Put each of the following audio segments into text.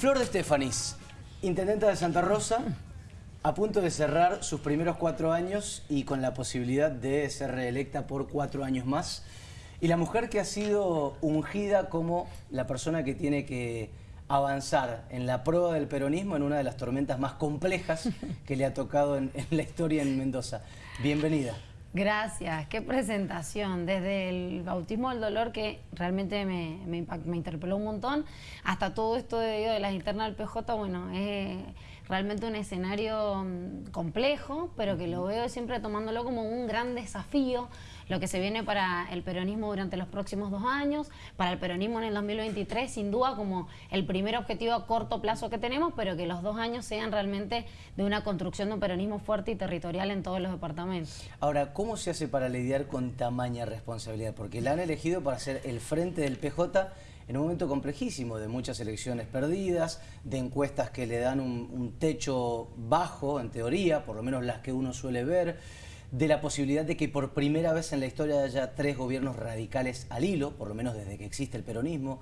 Flor de Estefanis, intendenta de Santa Rosa, a punto de cerrar sus primeros cuatro años y con la posibilidad de ser reelecta por cuatro años más. Y la mujer que ha sido ungida como la persona que tiene que avanzar en la prueba del peronismo en una de las tormentas más complejas que le ha tocado en, en la historia en Mendoza. Bienvenida. Gracias, qué presentación. Desde el bautismo del dolor, que realmente me, me, me interpeló un montón, hasta todo esto de, de las internas del PJ, bueno, es realmente un escenario mm, complejo, pero que lo veo siempre tomándolo como un gran desafío, lo que se viene para el peronismo durante los próximos dos años, para el peronismo en el 2023, sin duda como el primer objetivo a corto plazo que tenemos, pero que los dos años sean realmente de una construcción de un peronismo fuerte y territorial en todos los departamentos. Ahora, ¿cómo se hace para lidiar con tamaña responsabilidad? Porque la han elegido para ser el frente del PJ en un momento complejísimo de muchas elecciones perdidas, de encuestas que le dan un, un, techo bajo, en teoría, por lo menos las que uno suele ver, de la posibilidad de que por primera vez en la historia haya tres gobiernos radicales al hilo, por lo menos desde que existe el peronismo.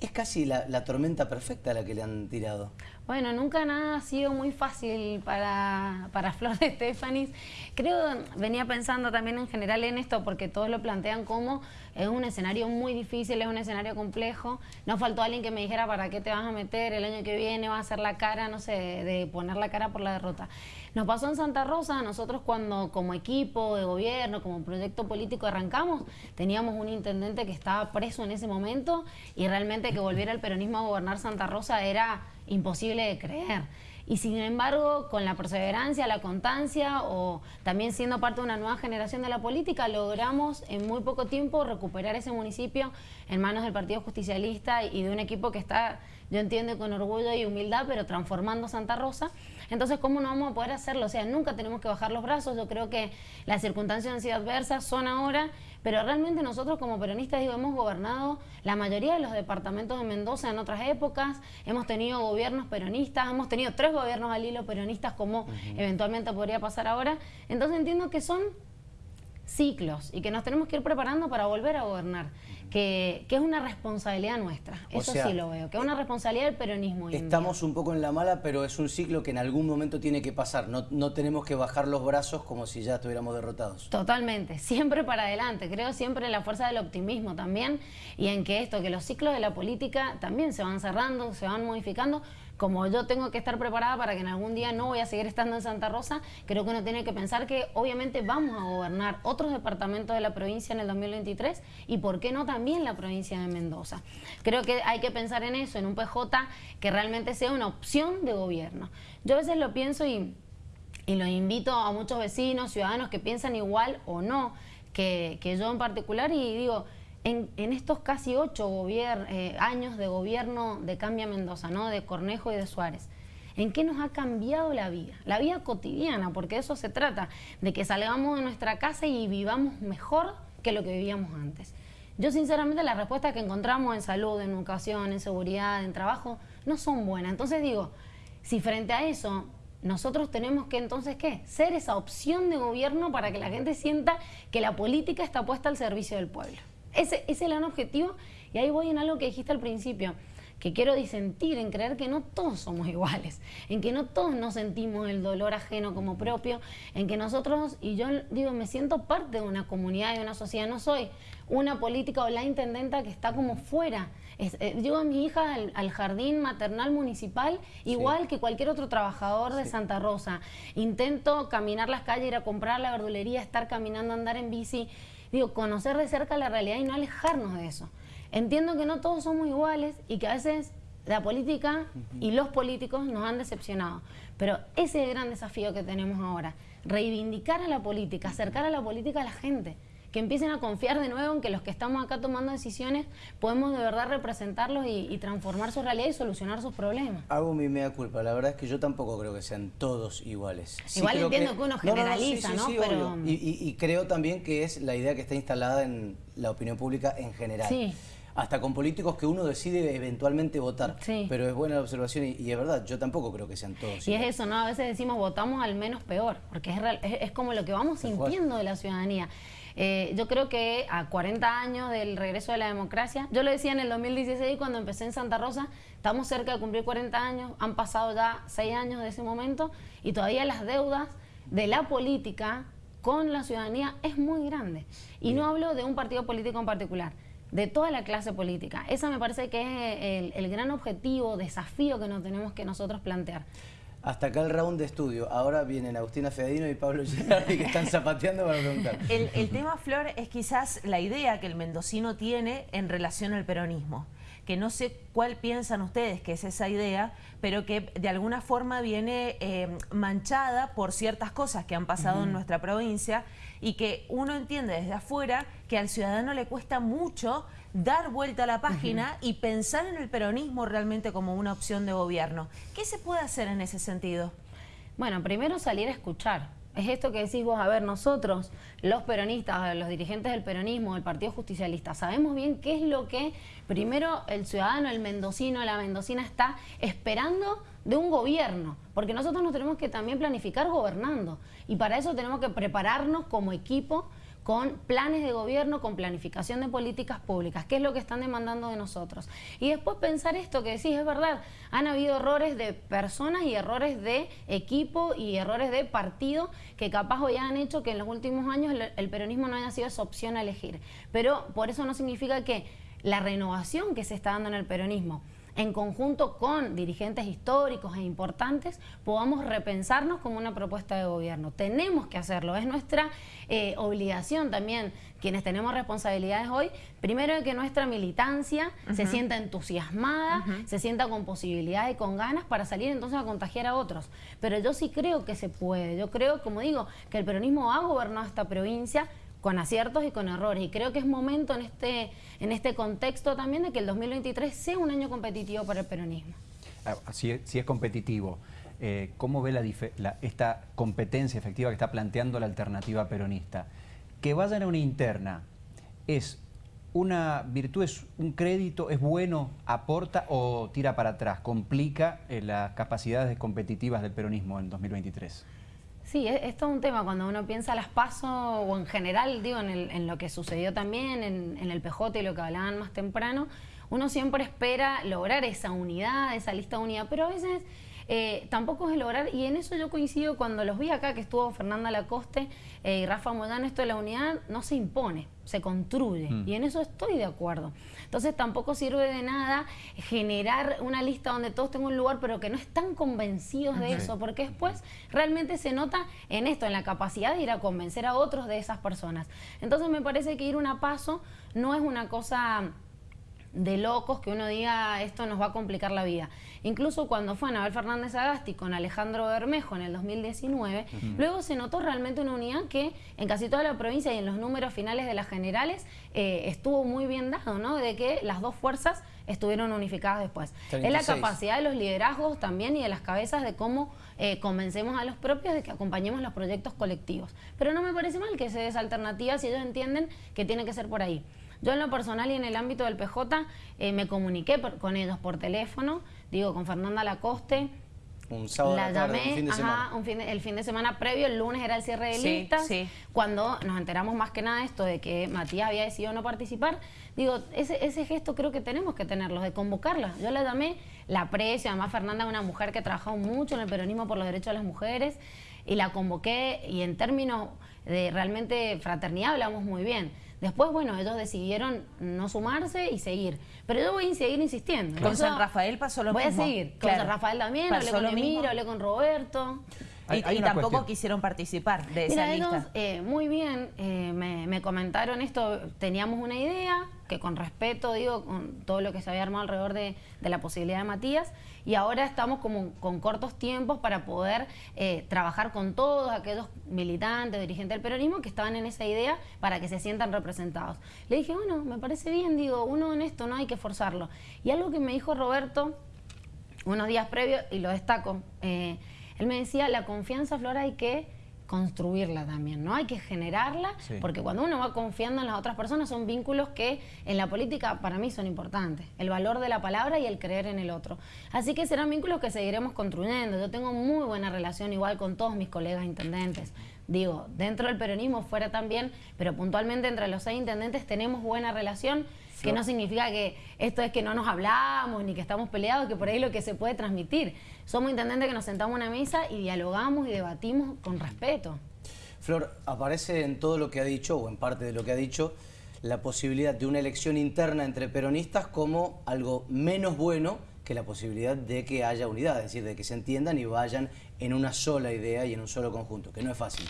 Es casi la, la, tormenta perfecta la que le han tirado. Bueno, nunca nada ha sido muy fácil para, para Flor de Estefanis. Creo, venía pensando también en general en esto, porque todos lo plantean como es un escenario muy difícil, es un escenario complejo. No faltó alguien que me dijera para qué te vas a meter, el año que viene va a ser la cara, no sé, de poner la cara por la derrota. Nos pasó en Santa Rosa, nosotros cuando como equipo de gobierno, como proyecto político arrancamos, teníamos un intendente que estaba preso en ese momento y realmente que volviera el peronismo a gobernar Santa Rosa era imposible de creer. Y sin embargo, con la perseverancia, la constancia o también siendo parte de una nueva generación de la política, logramos en muy poco tiempo recuperar ese municipio en manos del Partido Justicialista y de un equipo que está, yo entiendo, con orgullo y humildad, pero transformando Santa Rosa. Entonces, ¿cómo no vamos a poder hacerlo? O sea, nunca tenemos que bajar los brazos. Yo creo que las circunstancias han sido adversas, son ahora, pero realmente nosotros como peronistas digo, hemos gobernado la mayoría de los departamentos de Mendoza en otras épocas, hemos tenido gobiernos peronistas, hemos tenido tres gobiernos al hilo peronistas como uh -huh. eventualmente podría pasar ahora. Entonces entiendo que son ciclos y que nos tenemos que ir preparando para volver a gobernar, que, que es una responsabilidad nuestra, o eso sea, sí lo veo, que es una responsabilidad del peronismo. Estamos un poco en la mala, pero es un ciclo que en algún momento tiene que pasar, no, no tenemos que bajar los brazos como si ya estuviéramos derrotados. Totalmente, siempre para adelante, creo siempre en la fuerza del optimismo también y en que esto, que los ciclos de la política también se van cerrando, se van modificando, como yo tengo que estar preparada para que en algún día no voy a seguir estando en Santa Rosa, creo que uno tiene que pensar que obviamente vamos a gobernar otros departamentos de la provincia en el 2023 y por qué no también la provincia de Mendoza. Creo que hay que pensar en eso, en un PJ que realmente sea una opción de gobierno. Yo a veces lo pienso y, y lo invito a muchos vecinos, ciudadanos que piensan igual o no que, que yo en particular y digo, en, estos casi ocho eh, años de gobierno de Cambia Mendoza, ¿no? de Cornejo y de Suárez, ¿en qué nos ha cambiado la vida? La vida cotidiana, porque de eso se trata, de que salgamos de nuestra casa y vivamos mejor que lo que vivíamos antes. Yo sinceramente las respuestas que encontramos en salud, en educación, en seguridad, en trabajo, no son buenas. Entonces digo, si frente a eso nosotros tenemos que entonces, ¿qué? Ser esa opción de gobierno para que la gente sienta que la política está puesta al servicio del pueblo. Ese, ese es el gran objetivo y ahí voy en algo que dijiste al principio, que quiero disentir en creer que no todos somos iguales, en que no todos nos sentimos el dolor ajeno como propio, en que nosotros, y yo digo, me siento parte de una comunidad, de una sociedad, no soy una política o la intendenta que está como fuera. Es, eh, llevo a mi hija al, al, jardín maternal municipal igual sí. que cualquier otro trabajador de. Santa Rosa. Intento caminar las calles, ir a comprar la verdulería, estar caminando, andar en bici. Digo, conocer de cerca la realidad y no alejarnos de eso. Entiendo que no todos somos iguales y que a veces la política y los políticos nos han decepcionado. Pero ese es el gran desafío que tenemos ahora. Reivindicar a la política, acercar a la política a la gente. Que empiecen a confiar de nuevo en que los que estamos acá tomando decisiones podemos de verdad representarlos y, y transformar su realidad y solucionar sus problemas. Hago mi mea culpa. La verdad es que yo tampoco creo que sean todos iguales. Sí Igual entiendo que... que, uno generaliza, ¿no? no, sí, sí, Pero... y, y, y creo también que es la idea que está instalada en la opinión pública en general. Sí hasta con políticos que uno decide eventualmente votar. Sí. Pero es buena la observación y, y, es verdad, yo tampoco creo que sean todos. Y igual. es eso, ¿no? A veces decimos votamos al menos peor, porque es, real, es, es como lo que vamos sintiendo de la ciudadanía. Eh, yo creo que a 40 años del regreso de la democracia, yo lo decía en el 2016 cuando empecé en Santa Rosa, estamos cerca de cumplir 40 años, han pasado ya 6 años de ese momento y todavía las deudas de la política con la ciudadanía es muy grande. Y no hablo de un partido político en particular, de toda la clase política. Esa me parece que es el, el gran objetivo, desafío que nos tenemos que nosotros plantear. Hasta acá el round de estudio. Ahora vienen Agustina Fedadino y Pablo Gerardi que están zapateando para preguntar. El, tema, Flor, es quizás la idea que el mendocino tiene en relación al peronismo que no sé cuál piensan ustedes que es esa idea, pero que de alguna forma viene eh, manchada por ciertas cosas que han pasado en nuestra provincia y que uno entiende desde afuera que al ciudadano le cuesta mucho dar vuelta a la página y pensar en el peronismo realmente como una opción de gobierno. ¿Qué se puede hacer en ese sentido? Bueno, primero salir a escuchar. Es esto que decís vos, a ver, nosotros, los peronistas, los dirigentes del peronismo, del Partido Justicialista, sabemos bien qué es lo que primero el ciudadano, el mendocino, la mendocina está esperando de un gobierno, porque nosotros nos tenemos que también planificar gobernando y para eso tenemos que prepararnos como equipo con planes de gobierno, con planificación de políticas públicas, que es lo que están demandando de nosotros. Y después pensar esto que decís, es verdad, han habido errores de personas y errores de equipo y errores de partido que capaz hoy han hecho que en los últimos años el peronismo no haya sido esa opción a elegir. Pero por eso no significa que la renovación que se está dando en el peronismo en conjunto con dirigentes históricos e importantes, podamos repensarnos como una propuesta de gobierno. Tenemos que hacerlo, es nuestra eh, obligación también, quienes tenemos responsabilidades hoy, primero de que nuestra militancia se sienta entusiasmada, se sienta con posibilidades y con ganas para salir entonces a contagiar a otros. Pero yo sí creo que se puede, yo creo, como digo, que el peronismo ha gobernado esta provincia, con aciertos y con errores. Y creo que es momento en este, en este contexto también de que el 2023 sea un año competitivo para el peronismo. Ah, si es, competitivo, eh, ¿cómo ve la, esta competencia efectiva que está planteando la alternativa peronista? Que vayan a una interna, ¿es una virtud, es un crédito, es bueno, aporta o tira para atrás, complica eh, las capacidades competitivas del peronismo en 2023? Sí, es, todo un tema cuando uno piensa las pasos o en general, digo, en, lo que sucedió también en, en, el PJ y lo que hablaban más temprano, uno siempre espera lograr esa unidad, esa lista unida, pero a veces eh, tampoco es lograr, y en eso yo coincido cuando los vi acá, que estuvo Fernanda Lacoste eh, y Rafa Moyano, esto de la unidad no se impone, se construye, mm. y en eso estoy de acuerdo. Entonces tampoco sirve de nada generar una lista donde todos tengan un lugar, pero que no están convencidos de eso, porque después realmente se nota en esto, en la capacidad de ir a convencer a otros de esas personas. Entonces me parece que ir un paso no es una cosa de locos que uno diga esto nos va a complicar la vida. Incluso cuando fue Anabel Fernández Agasti con Alejandro Bermejo en el 2019, luego se notó realmente una unidad que en casi toda la provincia y en los números finales de las generales eh, estuvo muy bien dado, ¿no? De que las dos fuerzas estuvieron unificadas después. Es la capacidad de los liderazgos también y de las cabezas de cómo eh, convencemos a los propios de que acompañemos los proyectos colectivos. Pero no me parece mal que se des alternativa si ellos entienden que tiene que ser por ahí. Yo en lo personal y en el ámbito del PJ eh, me comuniqué con ellos por teléfono, digo, con Fernanda Lacoste, un sábado la llamé, el fin de semana previo, el lunes era el cierre de listas, cuando nos enteramos más que nada esto de que Matías había decidido no participar, digo, ese, ese gesto creo que tenemos que tenerlo, de convocarla. Yo la llamé, la aprecio, además Fernanda es una mujer que ha trabajado mucho en el peronismo por los derechos de las mujeres, y la convoqué, y en términos de realmente fraternidad hablamos muy bien. Después, bueno, ellos decidieron no sumarse y seguir. Pero yo voy a seguir insistiendo. Con San Rafael pasó lo mismo. Voy a seguir. Con San Rafael también, hablé con Emiro, hablé con Roberto. Y, tampoco quisieron participar de esa lista. Eh, muy bien, eh, me, comentaron esto, teníamos una idea, que con respeto, digo, con todo lo que se había armado alrededor de, la posibilidad de Matías, y ahora estamos como con cortos tiempos para poder eh, trabajar con todos aquellos militantes, dirigentes del peronismo que estaban en esa idea para que se sientan representados. Le dije, bueno, me parece bien, digo, uno en esto no hay que forzarlo. Y algo que me dijo Roberto unos días previos, y lo destaco, eh, él me decía, la confianza, Flora, hay que construirla también, ¿no? Hay que generarla, porque cuando uno va confiando en las otras personas son vínculos que en la política para mí son importantes. El valor de la palabra y el creer en el otro. Así que serán vínculos que seguiremos construyendo. Yo tengo muy buena relación igual con todos mis colegas intendentes. Digo, dentro del peronismo fuera también, pero puntualmente entre los seis intendentes tenemos buena relación que no significa que esto es que no nos hablamos ni que estamos peleados, que por ahí lo que se puede transmitir. Somos intendentes que nos sentamos en una mesa y dialogamos y debatimos con respeto. Flor, aparece en todo lo que ha dicho, o en parte de lo que ha dicho, la posibilidad de una elección interna entre peronistas como algo menos bueno que la posibilidad de que haya unidad, es decir, de que se entiendan y vayan en una sola idea y en un solo conjunto, que no es fácil.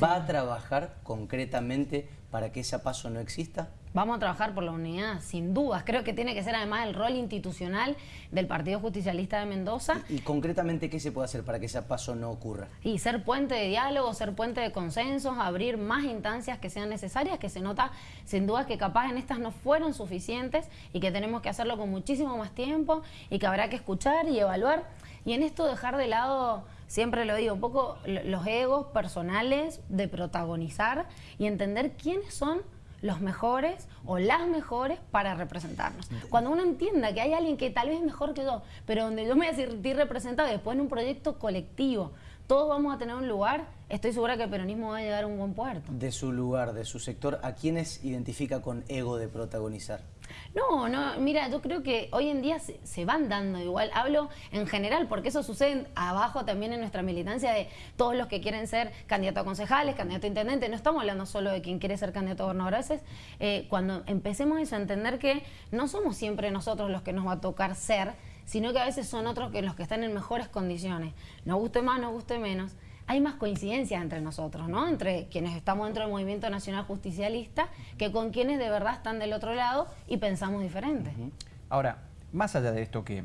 ¿Va a trabajar concretamente para que ese paso no exista? Vamos a trabajar por la unidad, sin dudas. Creo que tiene que ser además el rol institucional del Partido Justicialista de Mendoza. ¿Y, concretamente qué se puede hacer para que ese paso no ocurra? Y ser puente de diálogo, ser puente de consensos, abrir más instancias que sean necesarias, que se nota sin duda que capaz en estas no fueron suficientes y que tenemos que hacerlo con muchísimo más tiempo y que habrá que escuchar y evaluar. Y en esto dejar de lado siempre lo digo, un poco los egos personales de protagonizar y entender quiénes son los mejores o las mejores para representarnos. Cuando uno entienda que hay alguien que tal vez es mejor que yo, pero donde yo me voy a sentir representado después en un proyecto colectivo, todos vamos a tener un lugar, estoy segura que el peronismo va a llegar a un buen puerto. De su lugar, de su sector, ¿a quiénes identifica con ego de protagonizar? No, no, mira, yo creo que hoy en día se, van dando igual. Hablo en general, porque eso sucede abajo también en nuestra militancia de todos los que quieren ser candidato a concejales, candidato a intendente. No estamos hablando solo de quien quiere ser candidato a gobernador. A veces, eh, cuando empecemos eso, a entender que no somos siempre nosotros los que nos va a tocar ser, sino que a veces son otros que los que están en mejores condiciones. Nos guste más, nos guste menos hay más coincidencias entre nosotros, ¿no? Entre quienes estamos dentro del Movimiento Nacional Justicialista que con quienes de verdad están del otro lado y pensamos diferente. Ahora, más allá de esto que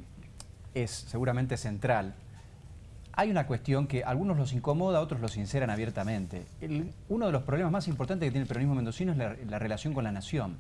es seguramente central, hay una cuestión que a algunos los incomoda, a otros los sinceran abiertamente. uno de los problemas más importantes que tiene el peronismo mendocino es la, la relación con la nación,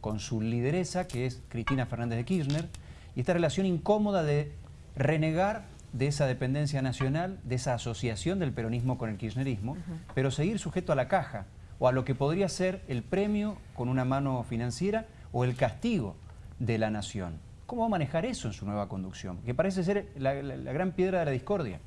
con su lideresa, que es Cristina Fernández de Kirchner, y esta relación incómoda de renegar de esa dependencia nacional, de esa asociación del peronismo con el kirchnerismo, pero seguir sujeto a la caja o a lo que podría ser el premio con una mano financiera o el castigo de la nación. ¿Cómo va a manejar eso en su nueva conducción? Que parece ser la, gran piedra de la discordia.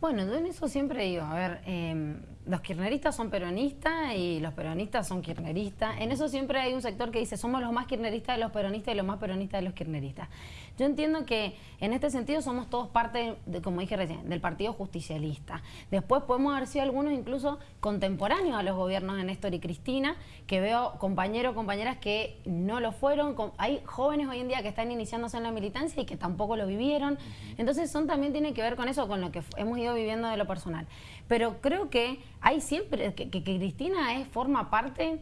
Bueno, yo en eso siempre digo, a ver, em, los kirchneristas son peronistas y los peronistas son kirchneristas. En eso siempre hay un sector que dice, somos los más kirchneristas de los peronistas y los más peronistas de los kirchneristas. Yo entiendo que en este sentido somos todos parte, de, como dije recién, del Partido Justicialista. Después podemos haber sido algunos incluso contemporáneos a los gobiernos de Néstor y Cristina, que veo compañeros o compañeras que no lo fueron. Hay jóvenes hoy en día que están iniciándose en la militancia y que tampoco lo vivieron. Entonces son también tiene que ver con eso, con lo que hemos ido viviendo de lo personal. Pero creo que hay siempre, que, Cristina es, forma parte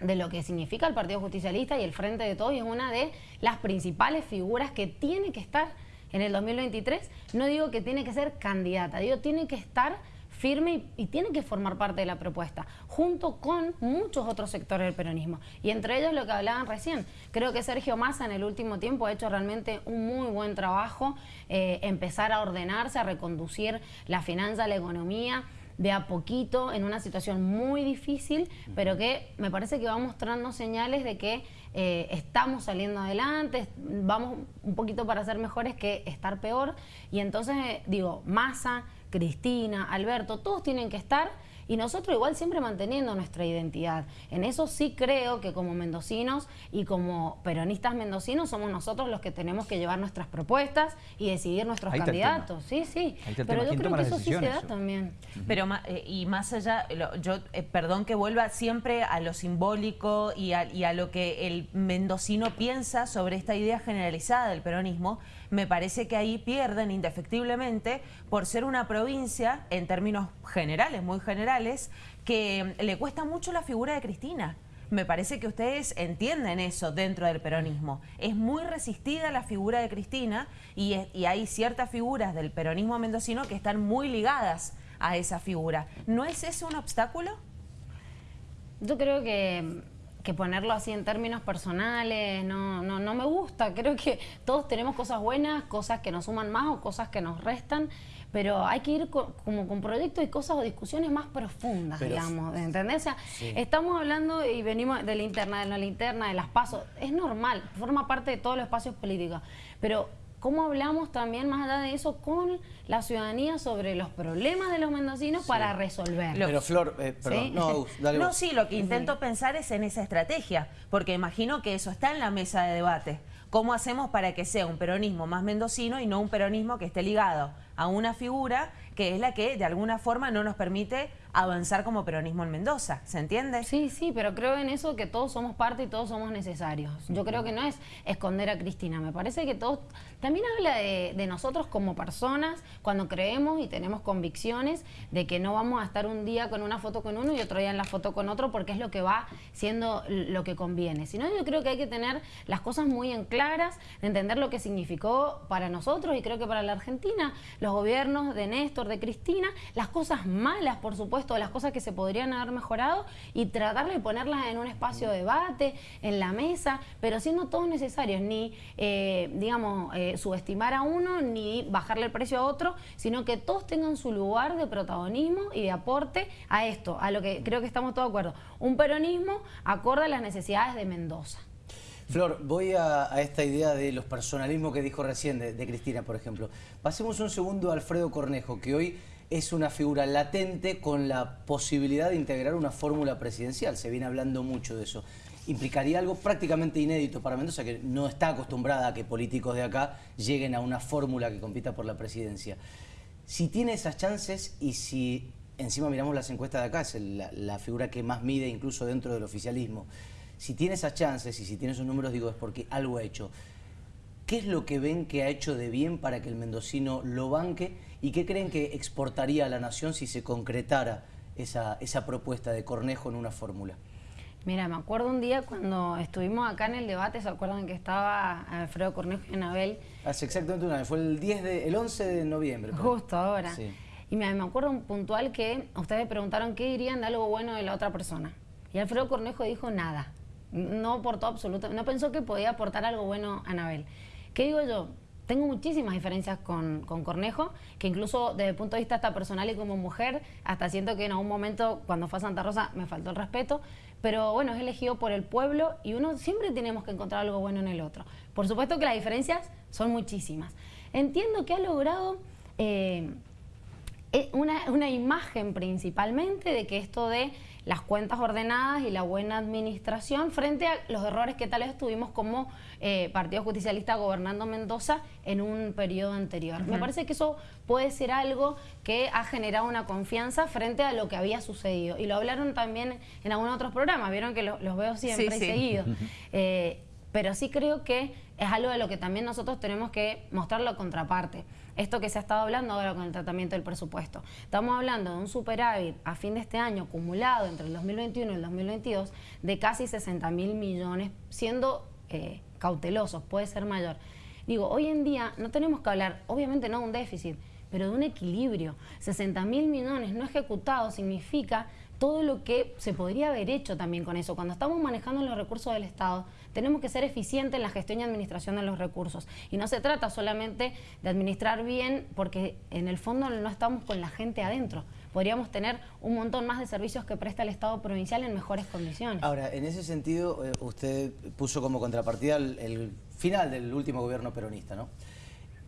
de lo que significa el Partido Justicialista y el Frente de Todos y es una de las principales figuras que tiene que estar en el 2023. No digo que tiene que ser candidata, digo tiene que estar firme y, tiene que formar parte de la propuesta, junto con muchos otros sectores del peronismo. Y entre ellos lo que hablaban recién. Creo que Sergio Massa en el último tiempo ha hecho realmente un muy buen trabajo, eh, empezar a ordenarse, a reconducir la finanza, la economía, de a poquito en una situación muy difícil, pero que me parece que va mostrando señales de que eh, estamos saliendo adelante, vamos un poquito para ser mejores que estar peor. Y entonces, eh, digo, Massa, Cristina, Alberto, todos tienen que estar y nosotros igual siempre manteniendo nuestra identidad. En eso sí creo que como mendocinos y como peronistas mendocinos somos nosotros los que tenemos que llevar nuestras propuestas y decidir nuestros candidatos. Sí, sí. Pero yo creo que eso sí se da también. Pero eh, y más allá, yo eh, perdón que vuelva siempre a lo simbólico y a, y a lo que el mendocino piensa sobre esta idea generalizada del peronismo, me parece que ahí pierden indefectiblemente por ser una provincia, en términos generales, muy generales, que le cuesta mucho la figura de Cristina. Me parece que ustedes entienden eso dentro del peronismo. Es muy resistida la figura de Cristina y, hay ciertas figuras del peronismo mendocino que están muy ligadas a esa figura. ¿No es ese un obstáculo? Yo creo que que ponerlo así en términos personales, no, no, no me gusta. Creo que todos tenemos cosas buenas, cosas que nos suman más o cosas que nos restan, pero hay que ir como con proyectos y cosas o discusiones más profundas, digamos, ¿entendés? O sea, estamos hablando y venimos de la interna, de la linterna, de las pasos, es normal, forma parte de todos los espacios políticos, pero cómo hablamos también más allá de eso con la ciudadanía sobre los problemas de los mendocinos para resolverlos. Pero Flor, eh, perdón, no, dale No, sí, lo que intento pensar es en esa estrategia, porque imagino que eso está en la mesa de debate. ¿Cómo hacemos para que sea un peronismo más mendocino y no un peronismo que esté ligado a una figura que es la que de alguna forma no nos permite avanzar como peronismo en Mendoza, ¿se entiende? Sí, sí, pero creo en eso que todos somos parte y todos somos necesarios. Yo creo que no es esconder a Cristina, me parece que todos, también habla de, nosotros como personas, cuando creemos y tenemos convicciones de que no vamos a estar un día con una foto con uno y otro día en la foto con otro porque es lo que va siendo lo que conviene. Sino yo creo que hay que tener las cosas muy en claras, entender lo que significó para nosotros y creo que para la Argentina, los gobiernos de Néstor, de Cristina, las cosas malas, por supuesto, las cosas que se podrían haber mejorado y tratar de ponerlas en un espacio de debate, en la mesa, pero siendo todos necesarios, ni, eh, digamos, eh, subestimar a uno, ni bajarle el precio a otro, sino que todos tengan su lugar de protagonismo y de aporte a esto, a lo que creo que estamos todos de acuerdo. Un peronismo acorde a las necesidades de Mendoza. Flor, voy a, esta idea de los personalismos que dijo recién de, Cristina, por ejemplo. Pasemos un segundo a Alfredo Cornejo, que hoy es una figura latente con la posibilidad de integrar una fórmula presidencial. Se viene hablando mucho de eso. Implicaría algo prácticamente inédito para Mendoza, que no está acostumbrada a que políticos de acá lleguen a una fórmula que compita por la presidencia. Si tiene esas chances y si encima miramos las encuestas de acá, es la figura que más mide incluso dentro del oficialismo, si tiene esas chances y si tiene esos números, digo, es porque algo ha hecho. ¿Qué es lo que ven que ha hecho de bien para que el mendocino lo banque y qué creen que exportaría a la nación si se concretara esa, esa propuesta de Cornejo en una fórmula? Mira, me acuerdo un día cuando estuvimos acá en el debate, ¿se acuerdan que estaba Alfredo Cornejo y Anabel? Hace exactamente un año, fue el, 10 de, el 11 de noviembre. Justo ahora. Y me, me acuerdo un puntual que ustedes preguntaron qué dirían de algo bueno de la otra persona. Y Alfredo Cornejo dijo nada. No aportó absolutamente, no pensó que podía aportar algo bueno a Anabel. ¿Qué digo yo? Tengo muchísimas diferencias con, Cornejo, que incluso desde el punto de vista hasta personal y como mujer, hasta siento que en algún momento cuando fue a Santa Rosa me faltó el respeto, pero bueno, es elegido por el pueblo y uno siempre tenemos que encontrar algo bueno en el otro. Por supuesto que las diferencias son muchísimas. Entiendo que ha logrado eh, eh, una, una imagen principalmente de que esto de las cuentas ordenadas y la buena administración frente a los errores que tal vez tuvimos como eh, Partido Justicialista gobernando Mendoza en un periodo anterior. Me parece que eso puede ser algo que ha generado una confianza frente a lo que había sucedido. Y lo hablaron también en algunos otros programas, vieron que los veo siempre y seguido. Eh, pero sí creo que es algo de lo que también nosotros tenemos que mostrar la contraparte. Esto que se ha estado hablando ahora con el tratamiento del presupuesto. Estamos hablando de un superávit a fin de este año acumulado entre el 2021 y el 2022 de casi 60 mil millones, siendo eh, cautelosos, puede ser mayor. Digo, hoy en día no tenemos que hablar, obviamente no de un déficit, pero de un equilibrio. 60 mil millones no ejecutados significa todo lo que se podría haber hecho también con eso. Cuando estamos manejando los recursos del Estado, tenemos que ser eficientes en la gestión y administración de los recursos. Y no se trata solamente de administrar bien, porque en el fondo no estamos con la gente adentro. Podríamos tener un montón más de servicios que presta el Estado provincial en mejores condiciones. Ahora, en ese sentido, eh, usted puso como contrapartida el final del último gobierno peronista, ¿no?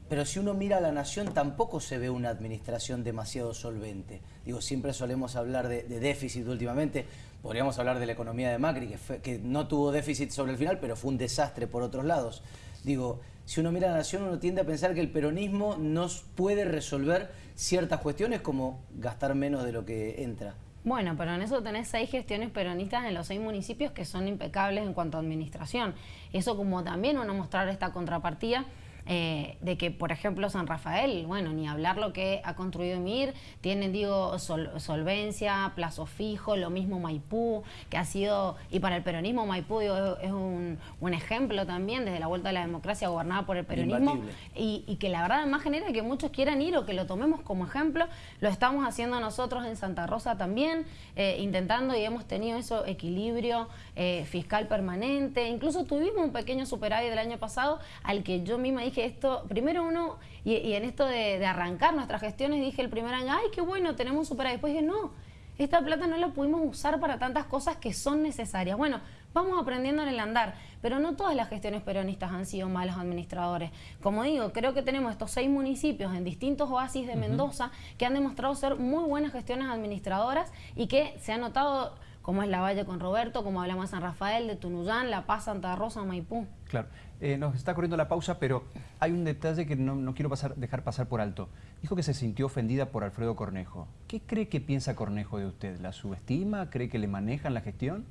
Pero si uno mira a la nación, tampoco se ve una administración demasiado solvente. Digo, siempre solemos hablar de, déficit últimamente. Podríamos hablar de la economía de Macri, que, no tuvo déficit sobre el final, pero fue un desastre por otros lados. Digo, si uno mira a la nación, uno tiende a pensar que el peronismo no puede resolver ciertas cuestiones como gastar menos de lo que entra. Bueno, pero en eso tenés seis gestiones peronistas en los seis municipios que son impecables en cuanto a administración. Eso como también uno mostrar esta contrapartida eh, de que, por ejemplo, San Rafael, bueno, ni hablar lo que ha construido Emir, tienen, digo, solvencia, plazo fijo, lo mismo Maipú, que ha sido, y para el peronismo Maipú es un, ejemplo también, desde la vuelta a la democracia gobernada por el peronismo, y, que la verdad además genera que muchos quieran ir o que lo tomemos como ejemplo, lo estamos haciendo nosotros en Santa Rosa también, eh, intentando y hemos tenido eso, equilibrio eh, fiscal permanente, incluso tuvimos un pequeño superávit del año pasado al que yo misma dije esto, primero uno, y, en esto de, arrancar nuestras gestiones, dije el primer año, ay, qué bueno, tenemos un superávit. Después dije, no, esta plata no la pudimos usar para tantas cosas que son necesarias. Bueno, vamos aprendiendo en el andar, pero no todas las gestiones peronistas han sido malos administradores. Como digo, creo que tenemos estos seis municipios en distintos oasis de Mendoza que han demostrado ser muy buenas gestiones administradoras y que se ha notado como es La Valle con Roberto, como hablamos de San Rafael, de Tunuyán, La Paz, Santa Rosa, Maipú. Claro. Eh, nos está corriendo la pausa, pero hay un detalle que no, quiero pasar, dejar pasar por alto. Dijo que se sintió ofendida por Alfredo Cornejo. ¿Qué cree que piensa Cornejo de usted? ¿La subestima? ¿Cree que le manejan la gestión?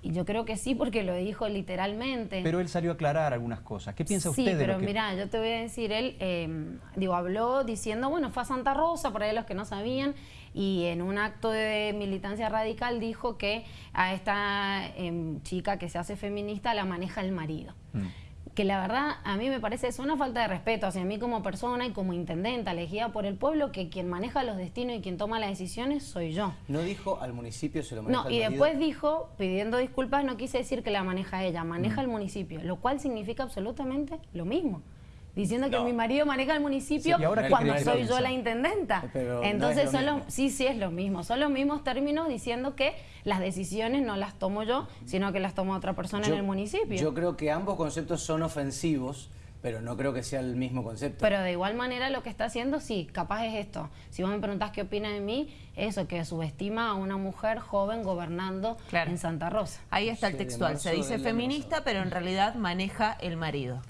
Y yo creo que sí, porque lo dijo literalmente. Pero él salió a aclarar algunas cosas. ¿Qué piensa usted de pero lo que... mira, yo te voy a decir, él, em, digo, habló diciendo, bueno, fue a Santa Rosa, por ahí los que no sabían, y en un acto de militancia radical dijo que a esta em, chica que se hace feminista la maneja el marido. Mm. Que la verdad a mí me parece es una falta de respeto hacia mí como persona y como intendenta elegida por el pueblo que quien maneja los destinos y quien toma las decisiones soy yo. ¿No dijo al municipio se lo maneja No, y después dijo, pidiendo disculpas, no quise decir que la maneja ella, maneja mm. el municipio, lo cual significa absolutamente lo mismo diciendo que mi marido maneja el municipio cuando soy yo la intendenta. Entonces son sí, sí es lo mismo, son los mismos términos diciendo que las decisiones no las tomo yo, sino que las toma otra persona en el municipio. Yo creo que ambos conceptos son ofensivos, pero no creo que sea el mismo concepto. Pero de igual manera lo que está haciendo, sí, capaz es esto. Si vos me preguntás qué opina de mí, eso, que subestima a una mujer joven gobernando en Santa Rosa. Ahí está el textual, se dice feminista, pero en realidad maneja el marido.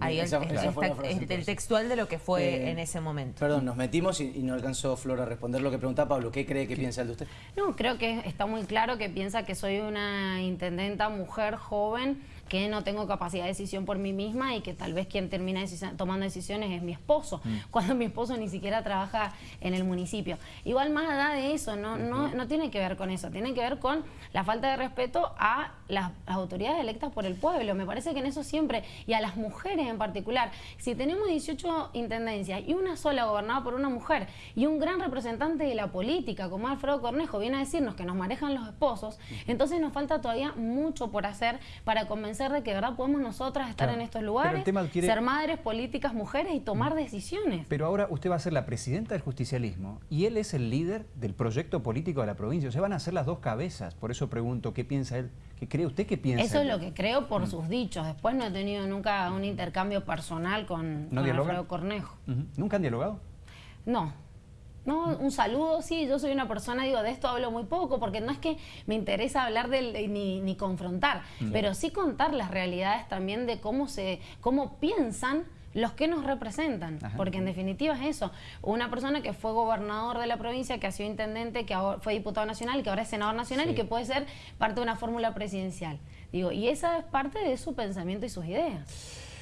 Ahí el, el, textual de lo que fue eh, en ese momento. Perdón, nos metimos y, no alcanzó Flor a responder lo que preguntaba Pablo. ¿Qué cree que piensa el de usted? No, creo que está muy claro que piensa que soy una intendenta mujer joven que no tengo capacidad de decisión por mí misma y que tal vez quien termina tomando decisiones es mi esposo, mm. cuando mi esposo ni siquiera trabaja en el municipio. Igual más allá de eso, no, no, no tiene que ver con eso, tiene que ver con la falta de respeto a las, autoridades electas por el pueblo. Me parece que en eso siempre, y a las mujeres en particular, si tenemos 18 intendencias y una sola gobernada por una mujer y un gran representante de la política como Alfredo Cornejo viene a decirnos que nos manejan los esposos, entonces nos falta todavía mucho por hacer para convencer de que verdad podemos nosotras estar en estos lugares, ser madres, políticas, mujeres y tomar decisiones. Pero ahora usted va a ser la presidenta del justicialismo y él es el líder del proyecto político de la provincia. O sea, van a ser las dos cabezas. Por eso pregunto, ¿qué piensa él? ¿Qué cree usted que piensa? Eso es lo que creo por mm. sus dichos. Después no he tenido nunca un intercambio personal con, ¿No Alfredo Cornejo. ¿Nunca han dialogado? No, no, un saludo, sí, yo soy una persona, digo, de esto hablo muy poco, porque no es que me interesa hablar del, ni, ni confrontar, pero sí contar las realidades también de cómo se, cómo piensan los que nos representan, porque en definitiva es eso, una persona que fue gobernador de la provincia, que ha sido intendente, que fue diputado nacional, que ahora es senador nacional y que puede ser parte de una fórmula presidencial. Digo, y esa es parte de su pensamiento y sus ideas.